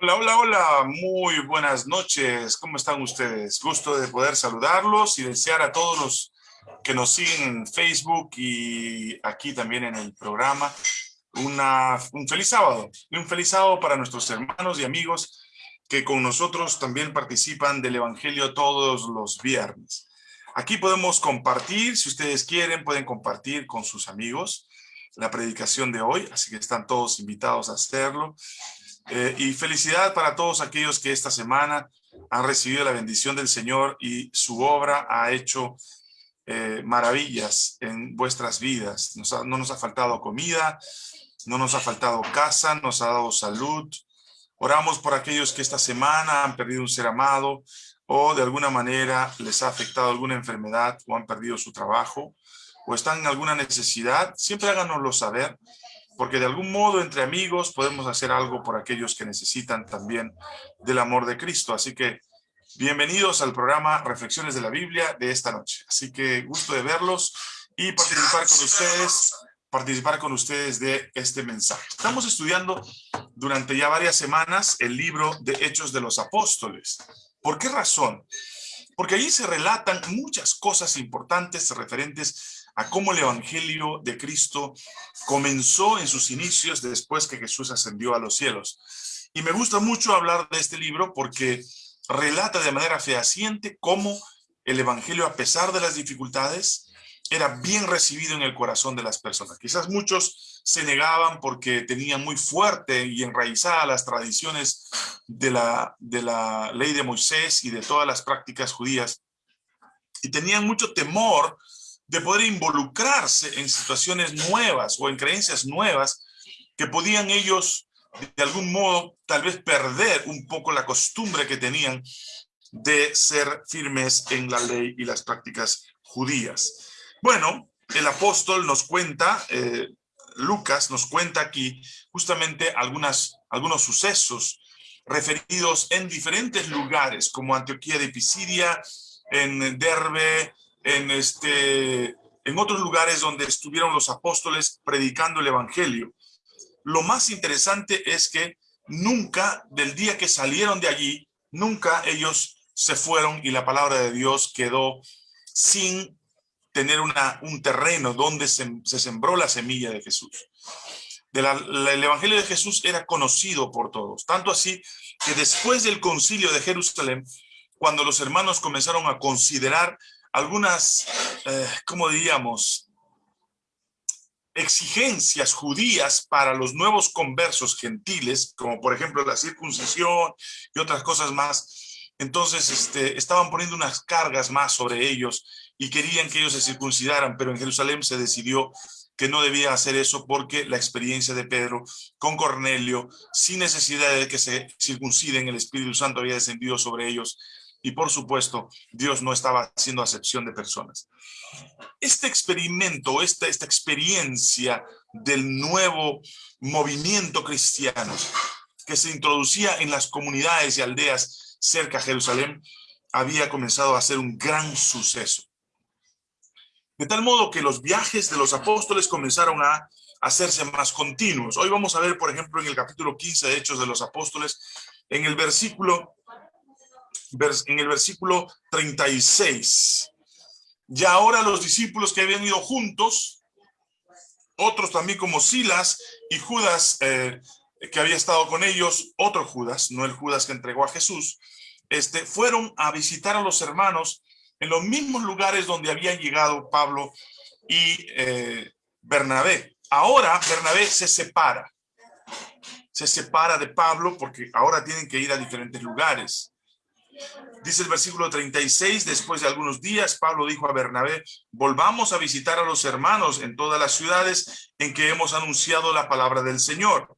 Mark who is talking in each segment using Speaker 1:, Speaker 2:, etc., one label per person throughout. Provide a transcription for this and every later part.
Speaker 1: Hola, hola, hola, muy buenas noches. ¿Cómo están ustedes? Gusto de poder saludarlos y desear a todos los que nos siguen en Facebook y aquí también en el programa un feliz sábado. Y un feliz sábado para nuestros hermanos y amigos que con nosotros también participan del Evangelio todos los viernes. Aquí podemos compartir, si ustedes quieren, pueden compartir con sus amigos la predicación de hoy, así que están todos invitados a hacerlo. Eh, y felicidad para todos aquellos que esta semana han recibido la bendición del Señor y su obra ha hecho eh, maravillas en vuestras vidas. no nos ha faltado comida, no nos ha faltado casa, nos ha dado salud. Oramos por aquellos que esta semana han perdido un ser amado o de alguna manera les ha afectado alguna enfermedad o han perdido su trabajo o están en alguna necesidad. Siempre háganoslo saber porque de algún modo entre amigos podemos hacer algo por aquellos que necesitan también del amor de Cristo. Así que bienvenidos al programa Reflexiones de la Biblia de esta noche. Así que gusto de verlos y participar con ustedes, participar con ustedes de este mensaje. Estamos estudiando durante ya varias semanas el libro de Hechos de los Apóstoles. ¿Por qué razón? Porque allí se relatan muchas cosas importantes referentes a cómo el Evangelio de Cristo comenzó en sus inicios después que Jesús ascendió a los cielos. Y me gusta mucho hablar de este libro porque relata de manera fehaciente cómo el Evangelio, a pesar de las dificultades, era bien recibido en el corazón de las personas. Quizás muchos se negaban porque tenían muy fuerte y enraizada las tradiciones de la, de la ley de Moisés y de todas las prácticas judías. Y tenían mucho temor de poder involucrarse en situaciones nuevas o en creencias nuevas que podían ellos de algún modo tal vez perder un poco la costumbre que tenían de ser firmes en la ley y las prácticas judías. Bueno, el apóstol nos cuenta, eh, Lucas nos cuenta aquí justamente algunas, algunos sucesos referidos en diferentes lugares como Antioquía de Pisidia, en Derbe, en, este, en otros lugares donde estuvieron los apóstoles predicando el evangelio. Lo más interesante es que nunca, del día que salieron de allí, nunca ellos se fueron y la palabra de Dios quedó sin tener una, un terreno donde se, sembró la semilla de Jesús. El Evangelio de Jesús era conocido por todos, tanto así que después del concilio de Jerusalén, cuando los hermanos comenzaron a considerar algunas, eh, ¿cómo diríamos? Exigencias judías para los nuevos conversos gentiles, como por ejemplo la circuncisión y otras cosas más. Entonces este, estaban poniendo unas cargas más sobre ellos y querían que ellos se circuncidaran, pero en Jerusalén se decidió que no debía hacer eso porque la experiencia de Pedro con Cornelio, sin necesidad de que se circunciden, el Espíritu Santo había descendido sobre ellos y por supuesto, Dios no estaba haciendo acepción de personas. Este experimento, esta, esta experiencia del nuevo movimiento cristiano que se introducía en las comunidades y aldeas cerca de Jerusalén, había comenzado a ser un gran suceso. De tal modo que los viajes de los apóstoles comenzaron a hacerse más continuos. Hoy vamos a ver, por ejemplo, en el capítulo 15 de Hechos de los Apóstoles, en el versículo en el versículo 36. Ya ahora los discípulos que habían ido juntos, otros también como Silas y Judas, eh, que había estado con ellos, otro Judas, no el Judas que entregó a Jesús, este, fueron a visitar a los hermanos en los mismos lugares donde habían llegado Pablo y eh, Bernabé. Ahora Bernabé se separa. Se separa de Pablo porque ahora tienen que ir a diferentes lugares. Dice el versículo 36, después de algunos días, Pablo dijo a Bernabé, volvamos a visitar a los hermanos en todas las ciudades en que hemos anunciado la palabra del Señor,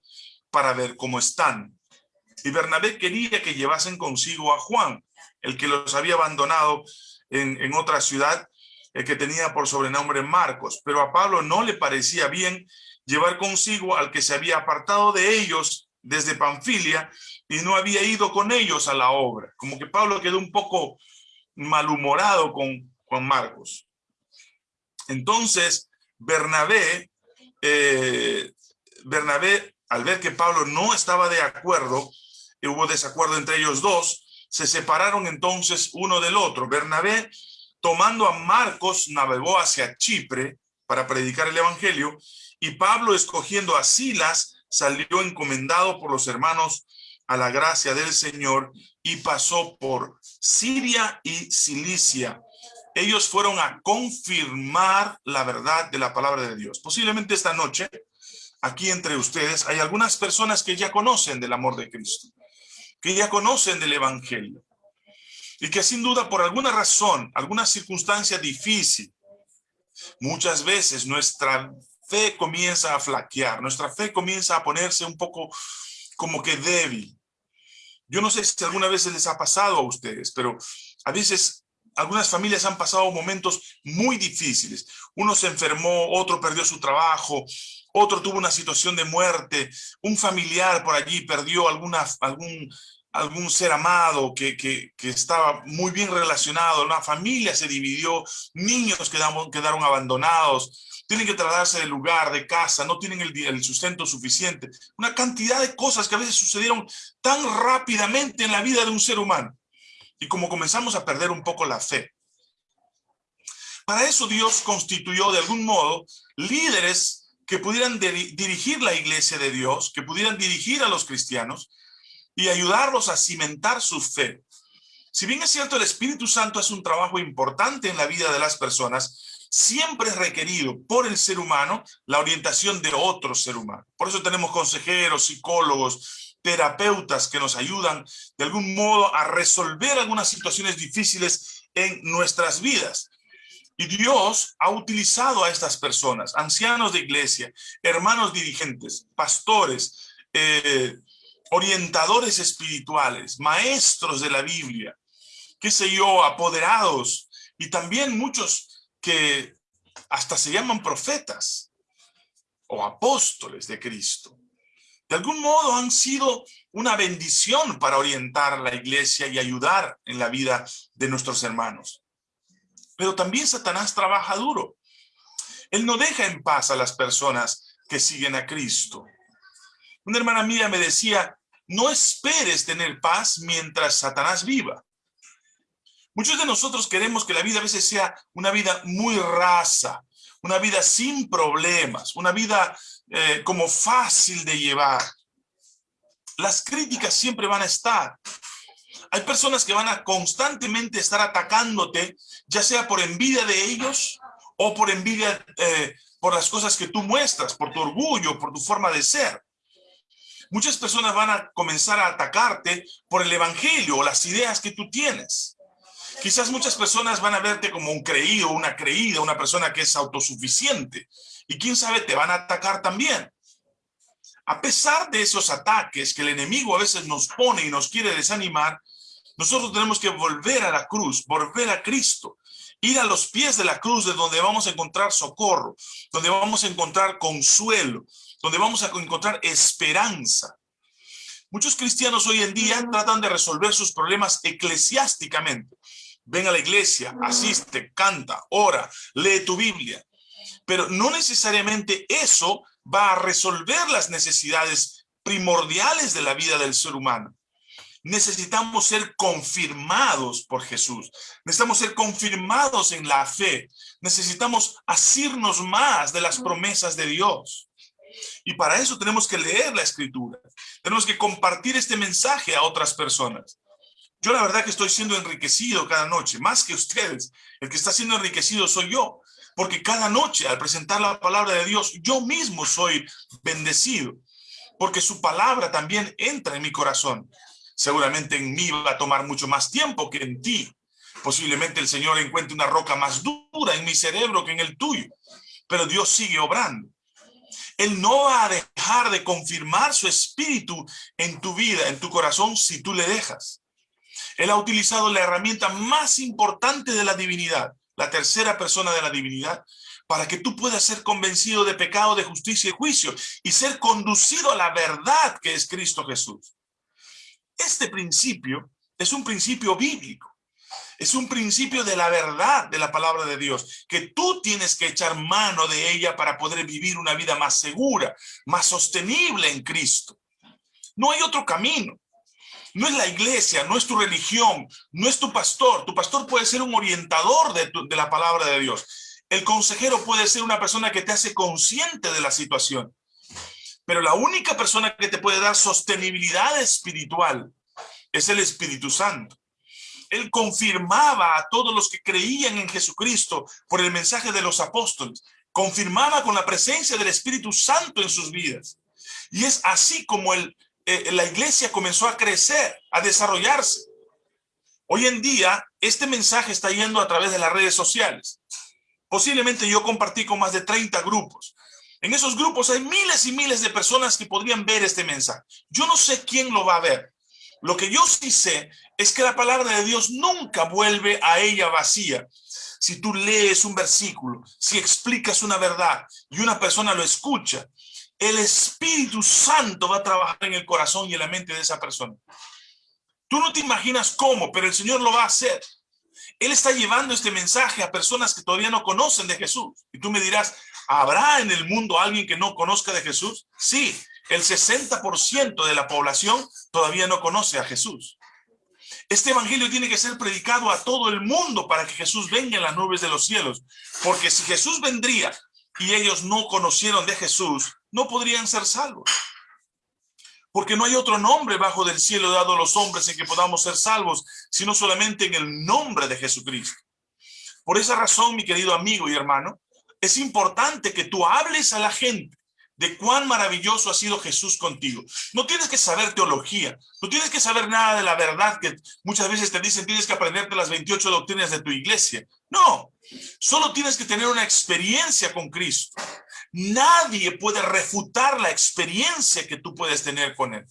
Speaker 1: para ver cómo están. Y Bernabé quería que llevasen consigo a Juan, el que los había abandonado en, otra ciudad, el que tenía por sobrenombre Marcos, pero a Pablo no le parecía bien llevar consigo al que se había apartado de ellos desde Panfilia y no había ido con ellos a la obra. Como que Pablo quedó un poco malhumorado con Juan Marcos. Entonces, Bernabé, eh, Bernabé al ver que Pablo no estaba de acuerdo, y hubo desacuerdo entre ellos dos, se separaron entonces uno del otro. Bernabé, tomando a Marcos, navegó hacia Chipre para predicar el evangelio, y Pablo, escogiendo a Silas, salió encomendado por los hermanos a la gracia del Señor y pasó por Siria y Cilicia. Ellos fueron a confirmar la verdad de la palabra de Dios. Posiblemente esta noche, aquí entre ustedes, hay algunas personas que ya conocen del amor de Cristo, que ya conocen del Evangelio, y que sin duda por alguna razón, alguna circunstancia difícil, muchas veces nuestra fe comienza a flaquear, nuestra fe comienza a ponerse un poco como que débil. Yo no sé si alguna vez les ha pasado a ustedes, pero a veces algunas familias han pasado momentos muy difíciles. Uno se enfermó, otro perdió su trabajo, otro tuvo una situación de muerte, un familiar por allí perdió alguna, algún, algún ser amado que, que, estaba muy bien relacionado, una familia se dividió, niños quedaron, quedaron abandonados, tienen que trasladarse de lugar, de casa, no tienen el, sustento suficiente. Una cantidad de cosas que a veces sucedieron tan rápidamente en la vida de un ser humano. Y como comenzamos a perder un poco la fe. Para eso Dios constituyó de algún modo líderes que pudieran dirigir la iglesia de Dios, que pudieran dirigir a los cristianos y ayudarlos a cimentar su fe. Si bien es cierto, el Espíritu Santo es un trabajo importante en la vida de las personas, siempre es requerido por el ser humano la orientación de otro ser humano. Por eso tenemos consejeros, psicólogos, terapeutas que nos ayudan de algún modo a resolver algunas situaciones difíciles en nuestras vidas. Y Dios ha utilizado a estas personas, ancianos de iglesia, hermanos dirigentes, pastores, eh, orientadores espirituales, maestros de la Biblia, qué sé yo, apoderados, y también muchos que hasta se llaman profetas o apóstoles de Cristo. De algún modo han sido una bendición para orientar la iglesia y ayudar en la vida de nuestros hermanos. Pero también Satanás trabaja duro. Él no deja en paz a las personas que siguen a Cristo. Una hermana mía me decía, no esperes tener paz mientras Satanás viva. Muchos de nosotros queremos que la vida a veces sea una vida muy rasa, una vida sin problemas, una vida eh, como fácil de llevar. Las críticas siempre van a estar. Hay personas que van a constantemente estar atacándote, ya sea por envidia de ellos o por envidia eh, por las cosas que tú muestras, por tu orgullo, por tu forma de ser. Muchas personas van a comenzar a atacarte por el evangelio o las ideas que tú tienes. Quizás muchas personas van a verte como un creído, una creída, una persona que es autosuficiente. Y quién sabe, te van a atacar también. A pesar de esos ataques que el enemigo a veces nos pone y nos quiere desanimar, nosotros tenemos que volver a la cruz, volver a Cristo, ir a los pies de la cruz de donde vamos a encontrar socorro, donde vamos a encontrar consuelo, donde vamos a encontrar esperanza. Muchos cristianos hoy en día tratan de resolver sus problemas eclesiásticamente, ven a la iglesia, asiste, canta, ora, lee tu Biblia. Pero no necesariamente eso va a resolver las necesidades primordiales de la vida del ser humano. Necesitamos ser confirmados por Jesús. Necesitamos ser confirmados en la fe. Necesitamos asirnos más de las promesas de Dios. Y para eso tenemos que leer la escritura. Tenemos que compartir este mensaje a otras personas. Yo la verdad que estoy siendo enriquecido cada noche, más que ustedes. El que está siendo enriquecido soy yo, porque cada noche al presentar la palabra de Dios, yo mismo soy bendecido, porque su palabra también entra en mi corazón. Seguramente en mí va a tomar mucho más tiempo que en ti. Posiblemente el Señor encuentre una roca más dura en mi cerebro que en el tuyo, pero Dios sigue obrando. Él no va a dejar de confirmar su espíritu en tu vida, en tu corazón, si tú le dejas. Él ha utilizado la herramienta más importante de la divinidad, la tercera persona de la divinidad, para que tú puedas ser convencido de pecado, de justicia y juicio, y ser conducido a la verdad que es Cristo Jesús. Este principio es un principio bíblico. Es un principio de la verdad de la palabra de Dios, que tú tienes que echar mano de ella para poder vivir una vida más segura, más sostenible en Cristo. No hay otro camino. No es la iglesia, no es tu religión, no es tu pastor. Tu pastor puede ser un orientador de, la palabra de Dios. El consejero puede ser una persona que te hace consciente de la situación. Pero la única persona que te puede dar sostenibilidad espiritual es el Espíritu Santo. Él confirmaba a todos los que creían en Jesucristo por el mensaje de los apóstoles. Confirmaba con la presencia del Espíritu Santo en sus vidas. Y es así como eh, la iglesia comenzó a crecer, a desarrollarse. Hoy en día, este mensaje está yendo a través de las redes sociales. Posiblemente yo compartí con más de 30 grupos. En esos grupos hay miles y miles de personas que podrían ver este mensaje. Yo no sé quién lo va a ver. Lo que yo sí sé es que la palabra de Dios nunca vuelve a ella vacía. Si tú lees un versículo, si explicas una verdad y una persona lo escucha, el Espíritu Santo va a trabajar en el corazón y en la mente de esa persona. Tú no te imaginas cómo, pero el Señor lo va a hacer. Él está llevando este mensaje a personas que todavía no conocen de Jesús. Y tú me dirás, ¿habrá en el mundo alguien que no conozca de Jesús? Sí, el 60% de la población todavía no conoce a Jesús. Este evangelio tiene que ser predicado a todo el mundo para que Jesús venga en las nubes de los cielos. Porque si Jesús vendría y ellos no conocieron de Jesús, no podrían ser salvos. Porque no hay otro nombre bajo del cielo dado a los hombres en que podamos ser salvos, sino solamente en el nombre de Jesucristo. Por esa razón, mi querido amigo y hermano, es importante que tú hables a la gente de cuán maravilloso ha sido Jesús contigo. No tienes que saber teología, no tienes que saber nada de la verdad que muchas veces te dicen tienes que aprenderte las 28 doctrinas de tu iglesia. No, solo tienes que tener una experiencia con Cristo. Nadie puede refutar la experiencia que tú puedes tener con Él.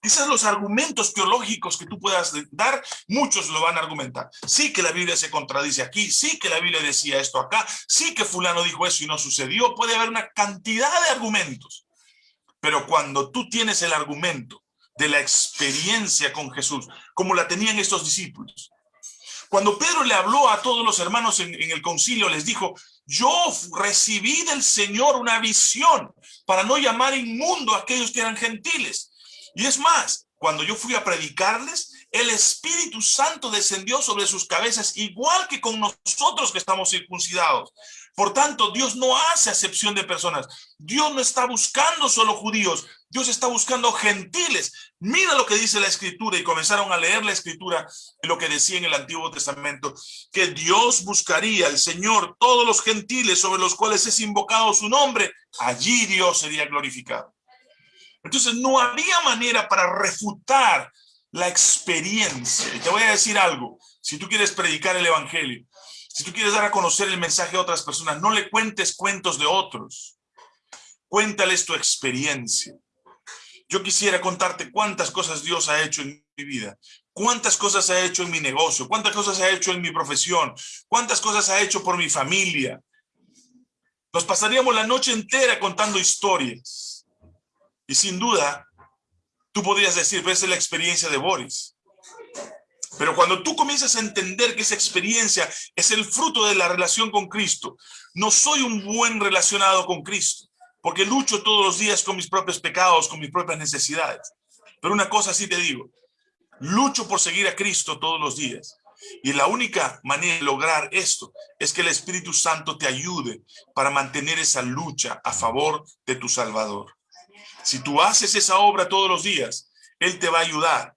Speaker 1: Esos los argumentos teológicos que tú puedas dar, muchos lo van a argumentar. Sí que la Biblia se contradice aquí, sí que la Biblia decía esto acá, sí que fulano dijo eso y no sucedió. Puede haber una cantidad de argumentos. Pero cuando tú tienes el argumento de la experiencia con Jesús, como la tenían estos discípulos, cuando Pedro le habló a todos los hermanos en, en, el concilio, les dijo, yo recibí del Señor una visión para no llamar inmundo a aquellos que eran gentiles, y es más, cuando yo fui a predicarles, el Espíritu Santo descendió sobre sus cabezas, igual que con nosotros que estamos circuncidados. Por tanto, Dios no hace acepción de personas. Dios no está buscando solo judíos, Dios está buscando gentiles. Mira lo que dice la Escritura y comenzaron a leer la Escritura lo que decía en el Antiguo Testamento, que Dios buscaría, el Señor, todos los gentiles sobre los cuales es invocado su nombre, allí Dios sería glorificado. Entonces no había manera para refutar la experiencia. Y te voy a decir algo, si tú quieres predicar el evangelio, si tú quieres dar a conocer el mensaje a otras personas, no le cuentes cuentos de otros. Cuéntales tu experiencia. Yo quisiera contarte cuántas cosas Dios ha hecho en mi vida, cuántas cosas ha hecho en mi negocio, cuántas cosas ha hecho en mi profesión, cuántas cosas ha hecho por mi familia. Nos pasaríamos la noche entera contando historias. Y sin duda, tú podrías decir, ves la experiencia de Boris. Pero cuando tú comienzas a entender que esa experiencia es el fruto de la relación con Cristo, no soy un buen relacionado con Cristo, porque lucho todos los días con mis propios pecados, con mis propias necesidades. Pero una cosa sí te digo, lucho por seguir a Cristo todos los días. Y la única manera de lograr esto es que el Espíritu Santo te ayude para mantener esa lucha a favor de tu Salvador. Si tú haces esa obra todos los días, Él te va a ayudar,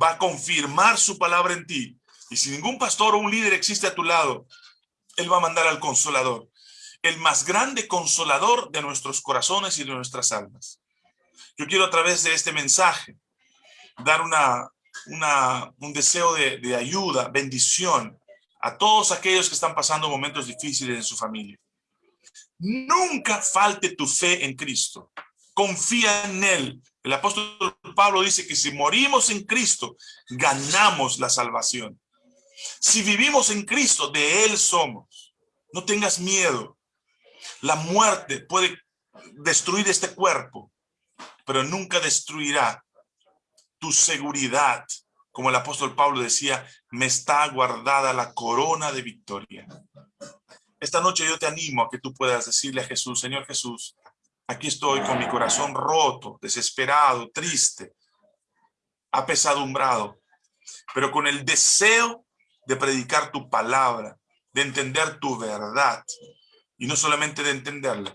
Speaker 1: va a confirmar su palabra en ti. Y si ningún pastor o un líder existe a tu lado, Él va a mandar al consolador, el más grande consolador de nuestros corazones y de nuestras almas. Yo quiero a través de este mensaje dar una, un deseo de, de ayuda, bendición a todos aquellos que están pasando momentos difíciles en su familia. Nunca falte tu fe en Cristo confía en Él. El apóstol Pablo dice que si morimos en Cristo, ganamos la salvación. Si vivimos en Cristo, de Él somos. No tengas miedo. La muerte puede destruir este cuerpo, pero nunca destruirá tu seguridad como el apóstol Pablo decía, me está guardada la corona de victoria. Esta noche yo te animo a que tú puedas decirle a Jesús, Señor Jesús, aquí estoy con mi corazón roto, desesperado, triste, apesadumbrado, pero con el deseo de predicar tu palabra, de entender tu verdad, y no solamente de entenderla,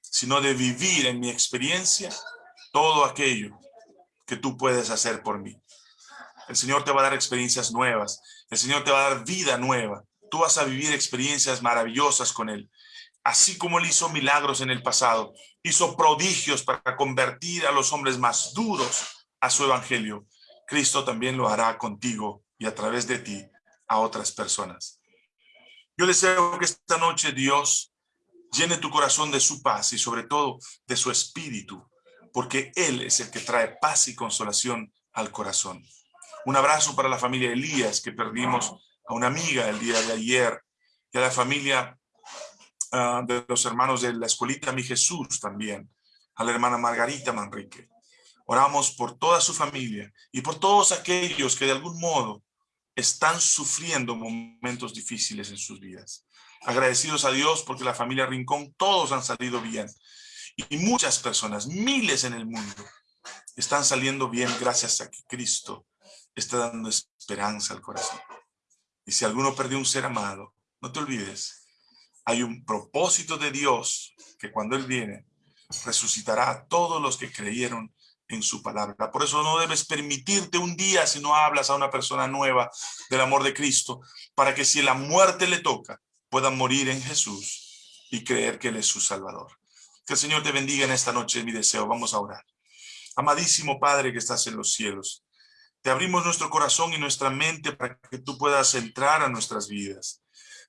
Speaker 1: sino de vivir en mi experiencia todo aquello que tú puedes hacer por mí. El Señor te va a dar experiencias nuevas. El Señor te va a dar vida nueva. Tú vas a vivir experiencias maravillosas con Él. Así como Él hizo milagros en el pasado, hizo prodigios para convertir a los hombres más duros a su evangelio. Cristo también lo hará contigo y a través de ti a otras personas. Yo deseo que esta noche Dios llene tu corazón de su paz y sobre todo de su espíritu, porque Él es el que trae paz y consolación al corazón. Un abrazo para la familia Elías, que perdimos a una amiga el día de ayer, y a la familia ah, de los hermanos de la escuelita Mi Jesús también, a la hermana Margarita Manrique. Oramos por toda su familia y por todos aquellos que de algún modo están sufriendo momentos difíciles en sus vidas. Agradecidos a Dios porque la familia Rincón todos han salido bien. Y muchas personas, miles en el mundo, están saliendo bien gracias a que Cristo está dando esperanza al corazón. Y si alguno perdió un ser amado, no te olvides, hay un propósito de Dios que cuando Él viene, resucitará a todos los que creyeron en su palabra. Por eso no debes permitirte un día si no hablas a una persona nueva del amor de Cristo, para que si la muerte le toca, pueda morir en Jesús y creer que Él es su Salvador. Que el Señor te bendiga en esta noche, mi deseo. Vamos a orar. Amadísimo Padre que estás en los cielos, te abrimos nuestro corazón y nuestra mente para que tú puedas entrar a nuestras vidas.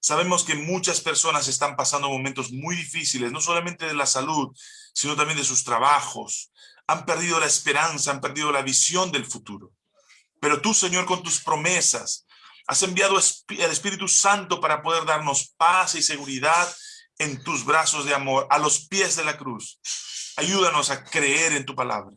Speaker 1: Sabemos que muchas personas están pasando momentos muy difíciles, no solamente de la salud, sino también de sus trabajos. Han perdido la esperanza, han perdido la visión del futuro. Pero tú, Señor, con tus promesas, has enviado el Espíritu Santo para poder darnos paz y seguridad en tus brazos de amor, a los pies de la cruz. Ayúdanos a creer en tu palabra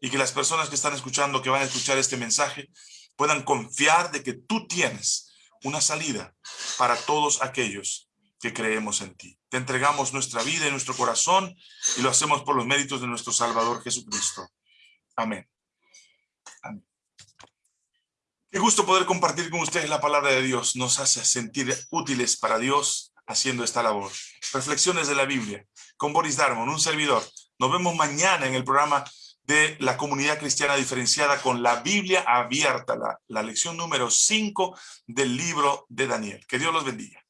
Speaker 1: y que las personas que están escuchando, que van a escuchar este mensaje, puedan confiar de que tú tienes una salida para todos aquellos que creemos en ti. Te entregamos nuestra vida y nuestro corazón y lo hacemos por los méritos de nuestro Salvador Jesucristo. Amén. Amén. Qué gusto poder compartir con ustedes la palabra de Dios. Nos hace sentir útiles para Dios haciendo esta labor. Reflexiones de la Biblia con Boris Darmon, un servidor. Nos vemos mañana en el programa de la comunidad cristiana diferenciada con la Biblia abierta, la, la lección número 5 del libro de Daniel. Que Dios los bendiga.